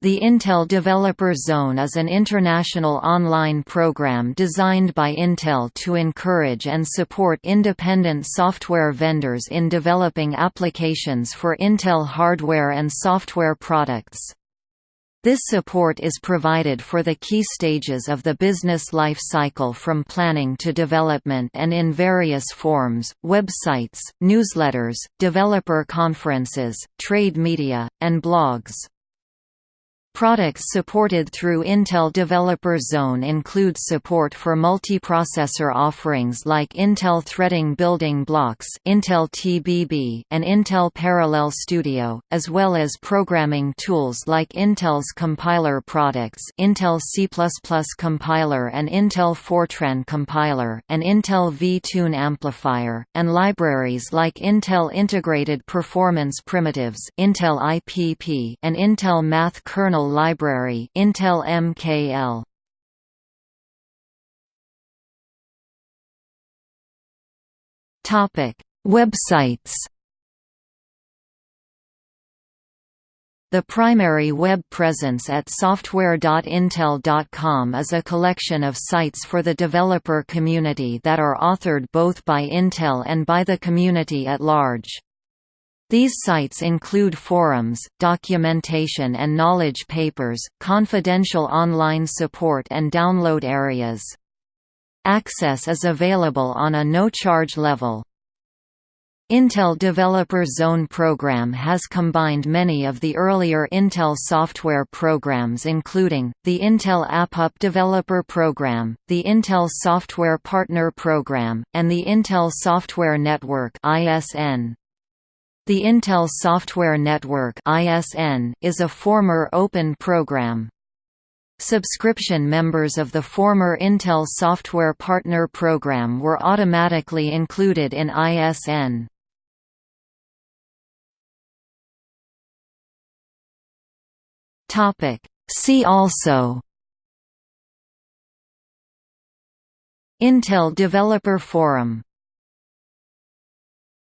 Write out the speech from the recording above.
The Intel Developer Zone is an international online program designed by Intel to encourage and support independent software vendors in developing applications for Intel hardware and software products. This support is provided for the key stages of the business life cycle from planning to development and in various forms, websites, newsletters, developer conferences, trade media, and blogs. Products supported through Intel Developer Zone include support for multiprocessor offerings like Intel Threading Building Blocks Intel TBB and Intel Parallel Studio, as well as programming tools like Intel's compiler products Intel C++ compiler and Intel Fortran compiler and Intel vTune amplifier, and libraries like Intel Integrated Performance Primitives Intel IPP and Intel Math Kernel Library Intel MKL Topic Websites The primary web presence at software.intel.com is a collection of sites for the developer community that are authored both by Intel and by the community at large. These sites include forums, documentation and knowledge papers, confidential online support and download areas. Access is available on a no-charge level. Intel Developer Zone program has combined many of the earlier Intel software programs including, the Intel AppUp Developer Program, the Intel Software Partner Program, and the Intel Software Network ISN. The Intel Software Network is a former open program. Subscription members of the former Intel Software Partner Program were automatically included in ISN. See also Intel Developer Forum